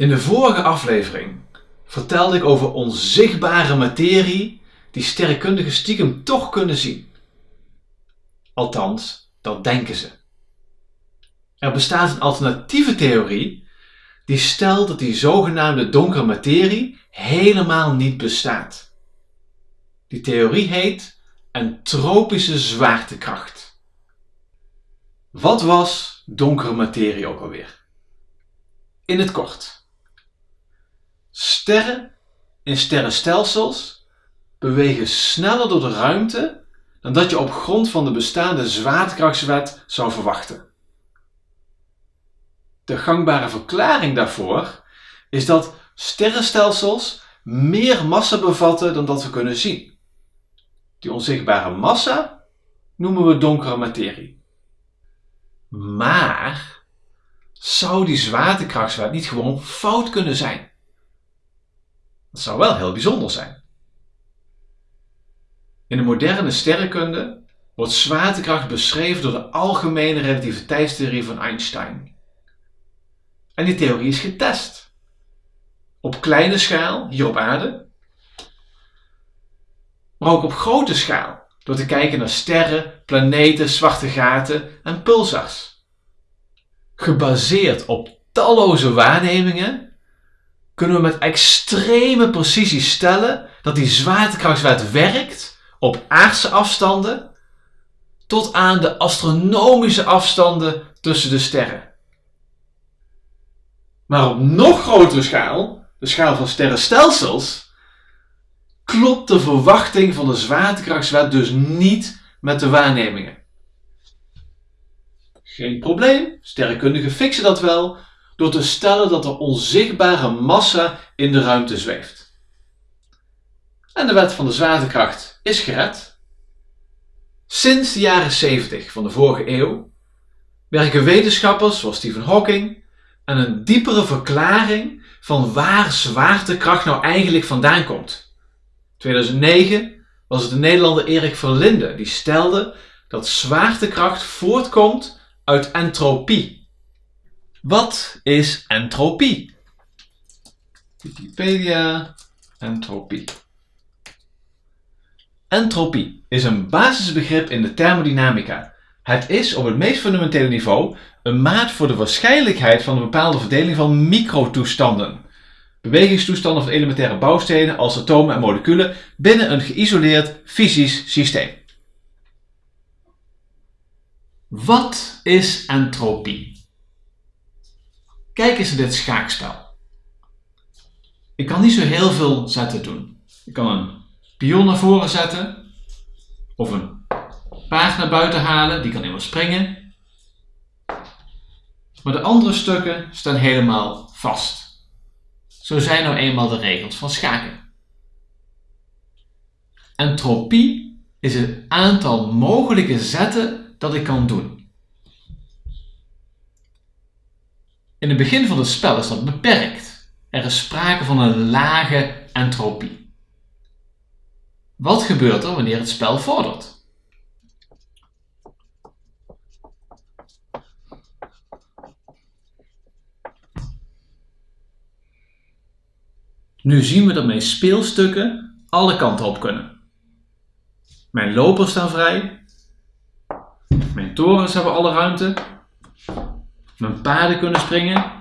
In de vorige aflevering vertelde ik over onzichtbare materie die sterrenkundigen stiekem toch kunnen zien. Althans, dat denken ze. Er bestaat een alternatieve theorie die stelt dat die zogenaamde donkere materie helemaal niet bestaat. Die theorie heet entropische zwaartekracht. Wat was donkere materie ook alweer? In het kort. Sterren in sterrenstelsels bewegen sneller door de ruimte dan dat je op grond van de bestaande zwaartekrachtswet zou verwachten. De gangbare verklaring daarvoor is dat sterrenstelsels meer massa bevatten dan dat we kunnen zien. Die onzichtbare massa noemen we donkere materie. Maar zou die zwaartekrachtswet niet gewoon fout kunnen zijn? Dat zou wel heel bijzonder zijn. In de moderne sterrenkunde wordt zwaartekracht beschreven door de algemene relativiteitstheorie van Einstein. En die theorie is getest. Op kleine schaal, hier op aarde, maar ook op grote schaal, door te kijken naar sterren, planeten, zwarte gaten en pulsars. Gebaseerd op talloze waarnemingen kunnen we met extreme precisie stellen dat die zwaartekrachtswet werkt op aardse afstanden tot aan de astronomische afstanden tussen de sterren. Maar op nog grotere schaal, de schaal van sterrenstelsels, klopt de verwachting van de zwaartekrachtswet dus niet met de waarnemingen. Geen probleem, sterrenkundigen fixen dat wel door te stellen dat er onzichtbare massa in de ruimte zweeft. En de wet van de zwaartekracht is gered. Sinds de jaren 70 van de vorige eeuw werken wetenschappers zoals Stephen Hawking aan een diepere verklaring van waar zwaartekracht nou eigenlijk vandaan komt. 2009 was het de Nederlander Erik Verlinde die stelde dat zwaartekracht voortkomt uit entropie. Wat is entropie? Wikipedia, entropie. Entropie is een basisbegrip in de thermodynamica. Het is op het meest fundamentele niveau een maat voor de waarschijnlijkheid van een bepaalde verdeling van microtoestanden. Bewegingstoestanden van elementaire bouwstenen als atomen en moleculen binnen een geïsoleerd fysisch systeem. Wat is entropie? Kijk eens naar dit schaakspel. Ik kan niet zo heel veel zetten doen. Ik kan een pion naar voren zetten of een paard naar buiten halen, die kan helemaal springen. Maar de andere stukken staan helemaal vast. Zo zijn nou eenmaal de regels van schaken. Entropie is het aantal mogelijke zetten dat ik kan doen. In het begin van het spel is dat beperkt. Er is sprake van een lage entropie. Wat gebeurt er wanneer het spel vordert? Nu zien we dat mijn speelstukken alle kanten op kunnen. Mijn lopers staan vrij. Mijn torens hebben alle ruimte. Mijn paarden kunnen springen.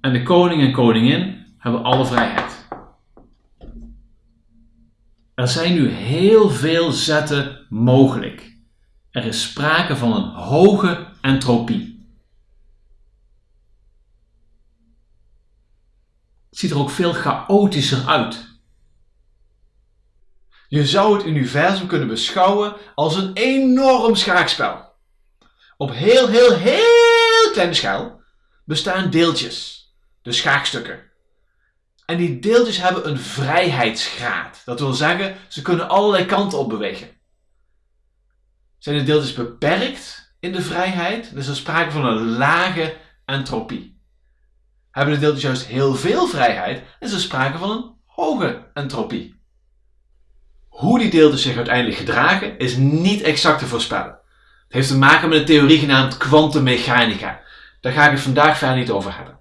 En de koning en koningin hebben alle vrijheid. Er zijn nu heel veel zetten mogelijk. Er is sprake van een hoge entropie. ziet er ook veel chaotischer uit. Je zou het universum kunnen beschouwen als een enorm schaakspel. Op heel, heel, heel kleine schaal bestaan deeltjes, de schaakstukken. En die deeltjes hebben een vrijheidsgraad. Dat wil zeggen, ze kunnen allerlei kanten op bewegen. Zijn de deeltjes beperkt in de vrijheid, dan is er sprake van een lage entropie. Hebben de deeltjes juist heel veel vrijheid, is er sprake van een hoge entropie. Hoe die deeltjes zich uiteindelijk gedragen is niet exact te voorspellen. Het heeft te maken met een theorie genaamd kwantummechanica. daar ga ik het vandaag verder niet over hebben.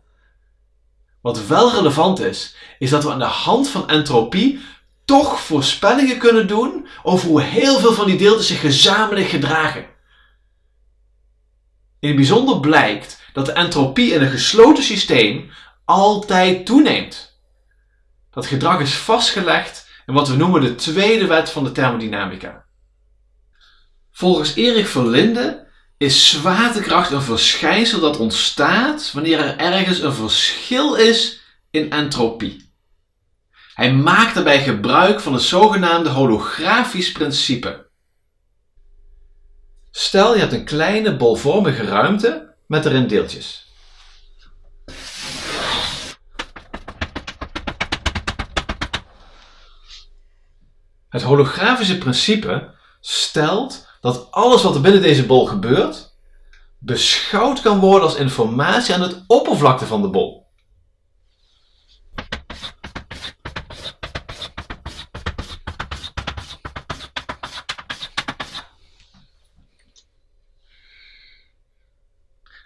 Wat wel relevant is, is dat we aan de hand van entropie toch voorspellingen kunnen doen over hoe heel veel van die deeltjes zich gezamenlijk gedragen. In het bijzonder blijkt dat de entropie in een gesloten systeem altijd toeneemt. Dat gedrag is vastgelegd in wat we noemen de tweede wet van de thermodynamica. Volgens Erik Verlinde is zwaartekracht een verschijnsel dat ontstaat wanneer er ergens een verschil is in entropie. Hij maakt daarbij gebruik van het zogenaamde holografisch principe. Stel je hebt een kleine bolvormige ruimte met erin deeltjes. Het holografische principe stelt dat alles wat er binnen deze bol gebeurt, beschouwd kan worden als informatie aan het oppervlakte van de bol.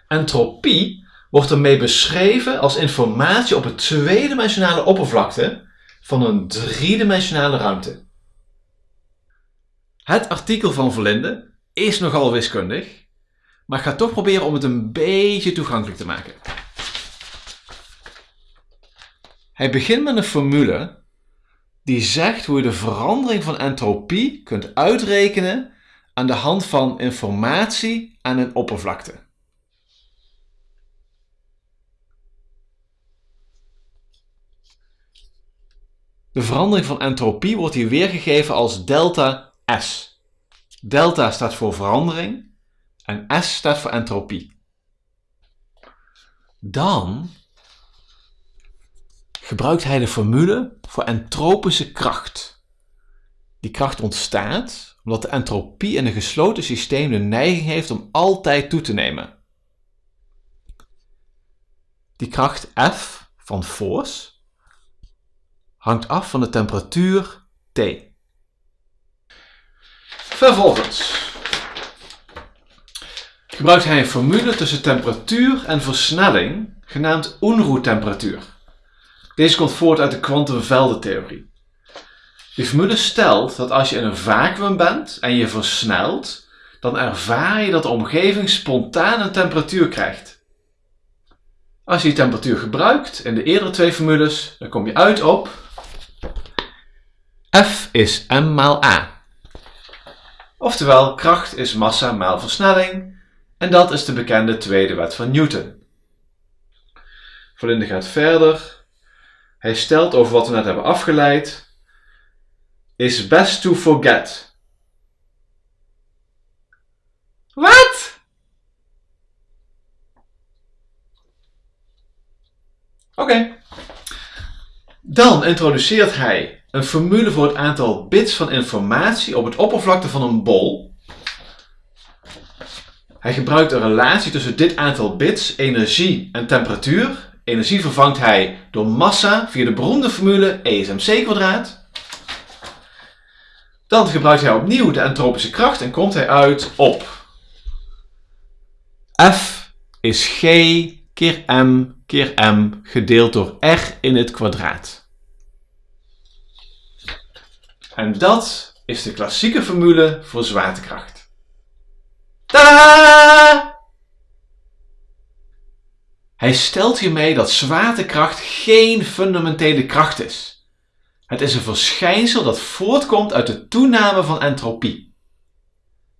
Entropie wordt ermee beschreven als informatie op het tweedimensionale oppervlakte van een driedimensionale ruimte. Het artikel van Verlinde is nogal wiskundig, maar ik ga toch proberen om het een beetje toegankelijk te maken. Hij begint met een formule die zegt hoe je de verandering van entropie kunt uitrekenen aan de hand van informatie aan een oppervlakte. De verandering van entropie wordt hier weergegeven als delta S. Delta staat voor verandering en S staat voor entropie. Dan gebruikt hij de formule voor entropische kracht. Die kracht ontstaat omdat de entropie in een gesloten systeem de neiging heeft om altijd toe te nemen. Die kracht F van force hangt af van de temperatuur T. Vervolgens gebruikt hij een formule tussen temperatuur en versnelling, genaamd Unruh-temperatuur. Deze komt voort uit de kwantumveldentheorie. Die formule stelt dat als je in een vacuüm bent en je versnelt, dan ervaar je dat de omgeving spontaan een temperatuur krijgt. Als je die temperatuur gebruikt in de eerdere twee formules, dan kom je uit op F is m maal a. Oftewel, kracht is massa maal versnelling en dat is de bekende tweede wet van Newton. Verlinde gaat verder. Hij stelt over wat we net hebben afgeleid. Is best to forget. Wat? Oké. Dan introduceert hij een formule voor het aantal bits van informatie op het oppervlakte van een bol. Hij gebruikt een relatie tussen dit aantal bits, energie en temperatuur. Energie vervangt hij door massa via de beroemde formule E is mc kwadraat. Dan gebruikt hij opnieuw de entropische kracht en komt hij uit op F is G keer M keer M gedeeld door R in het kwadraat. En dat is de klassieke formule voor zwaartekracht. Tada! Hij stelt hiermee dat zwaartekracht geen fundamentele kracht is. Het is een verschijnsel dat voortkomt uit de toename van entropie.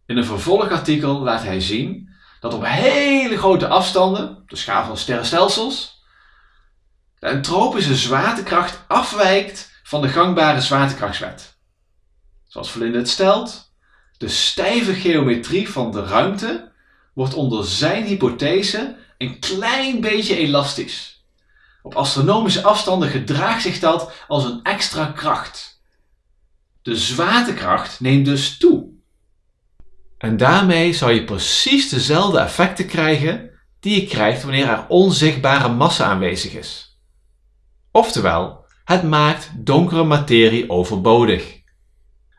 In een vervolgartikel laat hij zien dat op hele grote afstanden, de schaal van sterrenstelsels, de entropische zwaartekracht afwijkt van de gangbare zwaartekrachtswet zoals Verlinde het stelt, de stijve geometrie van de ruimte wordt onder zijn hypothese een klein beetje elastisch. Op astronomische afstanden gedraagt zich dat als een extra kracht. De zwaartekracht neemt dus toe. En daarmee zou je precies dezelfde effecten krijgen die je krijgt wanneer er onzichtbare massa aanwezig is. Oftewel, het maakt donkere materie overbodig.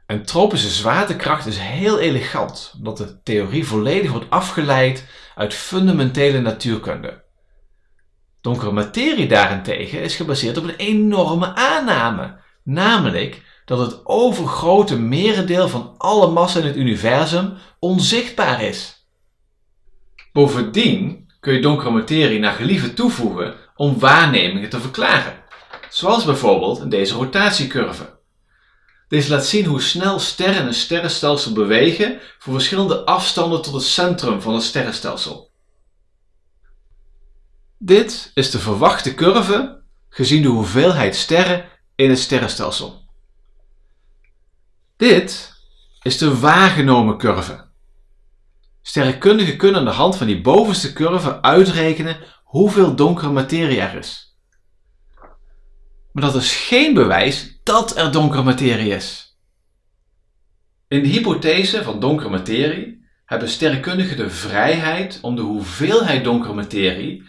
En tropische zwaartekracht is heel elegant, omdat de theorie volledig wordt afgeleid uit fundamentele natuurkunde. Donkere materie daarentegen is gebaseerd op een enorme aanname, namelijk dat het overgrote merendeel van alle massa in het universum onzichtbaar is. Bovendien kun je donkere materie naar gelieven toevoegen om waarnemingen te verklaren, zoals bijvoorbeeld deze rotatiecurve. Deze laat zien hoe snel sterren in een sterrenstelsel bewegen voor verschillende afstanden tot het centrum van het sterrenstelsel. Dit is de verwachte curve gezien de hoeveelheid sterren in het sterrenstelsel. Dit is de waargenomen curve. Sterrenkundigen kunnen aan de hand van die bovenste curve uitrekenen hoeveel donkere materie er is. Maar dat is geen bewijs dat er donkere materie is. In de hypothese van donkere materie hebben sterrenkundigen de vrijheid om de hoeveelheid donkere materie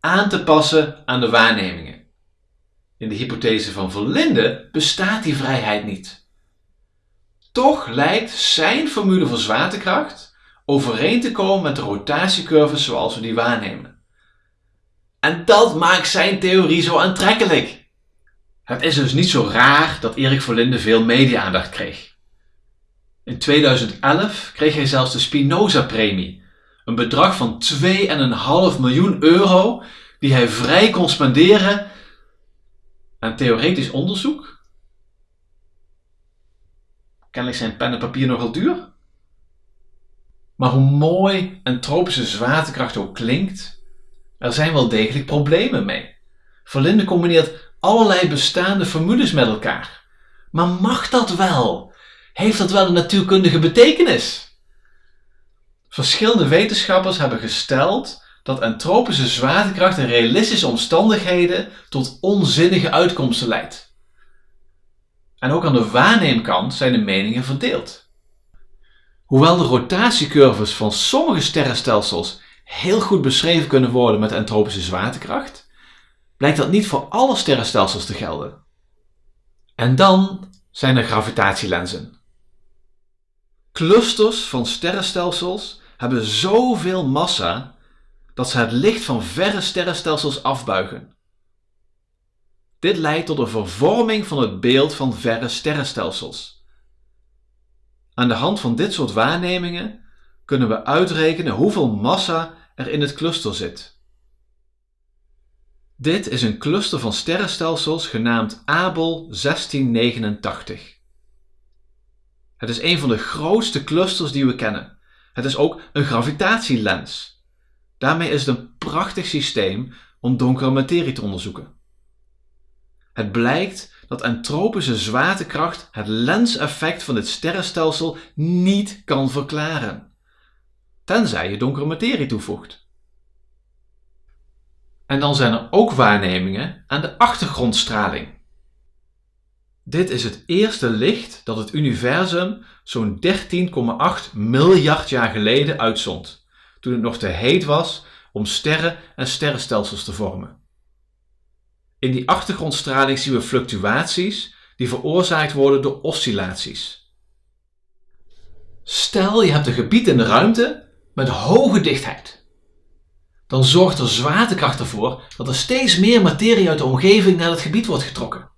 aan te passen aan de waarnemingen. In de hypothese van Verlinde bestaat die vrijheid niet. Toch lijkt zijn formule voor zwaartekracht overeen te komen met de rotatiecurves zoals we die waarnemen. En dat maakt zijn theorie zo aantrekkelijk. Het is dus niet zo raar dat Erik Verlinde veel media-aandacht kreeg. In 2011 kreeg hij zelfs de Spinoza-premie, een bedrag van 2,5 miljoen euro die hij vrij kon spenderen aan theoretisch onderzoek. Kennelijk zijn pen en papier nogal duur. Maar hoe mooi een tropische zwaartekracht ook klinkt, er zijn wel degelijk problemen mee. Verlinde combineert allerlei bestaande formules met elkaar. Maar mag dat wel? Heeft dat wel een natuurkundige betekenis? Verschillende wetenschappers hebben gesteld dat entropische zwaartekracht in realistische omstandigheden tot onzinnige uitkomsten leidt. En ook aan de waarneemkant zijn de meningen verdeeld. Hoewel de rotatiecurves van sommige sterrenstelsels heel goed beschreven kunnen worden met entropische zwaartekracht, blijkt dat niet voor alle sterrenstelsels te gelden. En dan zijn er gravitatielenzen. Clusters van sterrenstelsels hebben zoveel massa dat ze het licht van verre sterrenstelsels afbuigen. Dit leidt tot een vervorming van het beeld van verre sterrenstelsels. Aan de hand van dit soort waarnemingen kunnen we uitrekenen hoeveel massa er in het cluster zit. Dit is een cluster van sterrenstelsels genaamd Abel 1689. Het is een van de grootste clusters die we kennen. Het is ook een gravitatielens. Daarmee is het een prachtig systeem om donkere materie te onderzoeken. Het blijkt dat entropische zwaartekracht het lenseffect van dit sterrenstelsel niet kan verklaren, tenzij je donkere materie toevoegt. En dan zijn er ook waarnemingen aan de achtergrondstraling. Dit is het eerste licht dat het universum zo'n 13,8 miljard jaar geleden uitzond, toen het nog te heet was om sterren en sterrenstelsels te vormen. In die achtergrondstraling zien we fluctuaties die veroorzaakt worden door oscillaties. Stel je hebt een gebied in de ruimte met hoge dichtheid. Dan zorgt de zwaartekracht ervoor dat er steeds meer materie uit de omgeving naar het gebied wordt getrokken.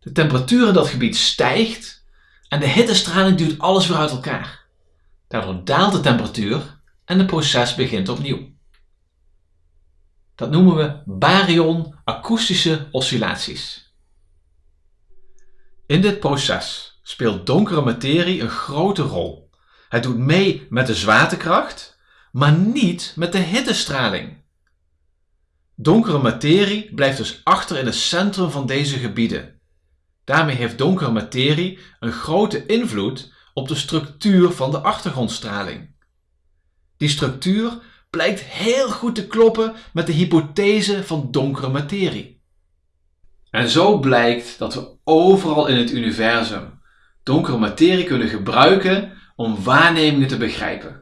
De temperatuur in dat gebied stijgt en de hittestraling duwt alles weer uit elkaar. Daardoor daalt de temperatuur en het proces begint opnieuw. Dat noemen we baryon-akoestische oscillaties. In dit proces speelt donkere materie een grote rol. Het doet mee met de zwaartekracht, maar niet met de hittestraling. Donkere materie blijft dus achter in het centrum van deze gebieden. Daarmee heeft donkere materie een grote invloed op de structuur van de achtergrondstraling. Die structuur blijkt heel goed te kloppen met de hypothese van donkere materie. En zo blijkt dat we overal in het universum donkere materie kunnen gebruiken om waarnemingen te begrijpen.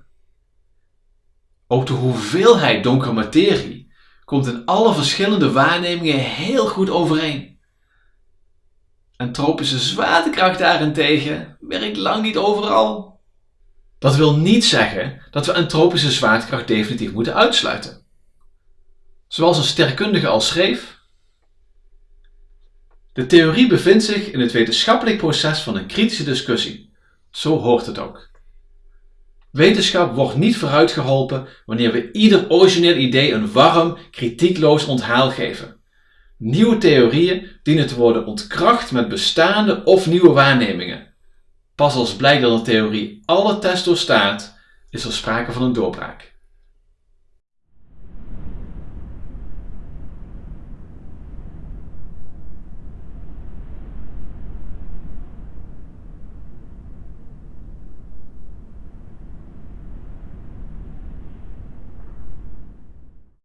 Ook de hoeveelheid donkere materie komt in alle verschillende waarnemingen heel goed overeen. En tropische zwaartekracht daarentegen werkt lang niet overal. Dat wil niet zeggen dat we een tropische zwaartekracht definitief moeten uitsluiten. Zoals een sterrenkundige al schreef, de theorie bevindt zich in het wetenschappelijk proces van een kritische discussie. Zo hoort het ook. Wetenschap wordt niet vooruitgeholpen wanneer we ieder origineel idee een warm, kritiekloos onthaal geven. Nieuwe theorieën dienen te worden ontkracht met bestaande of nieuwe waarnemingen. Pas als blijkt dat een theorie alle tests doorstaat, is er sprake van een doorbraak.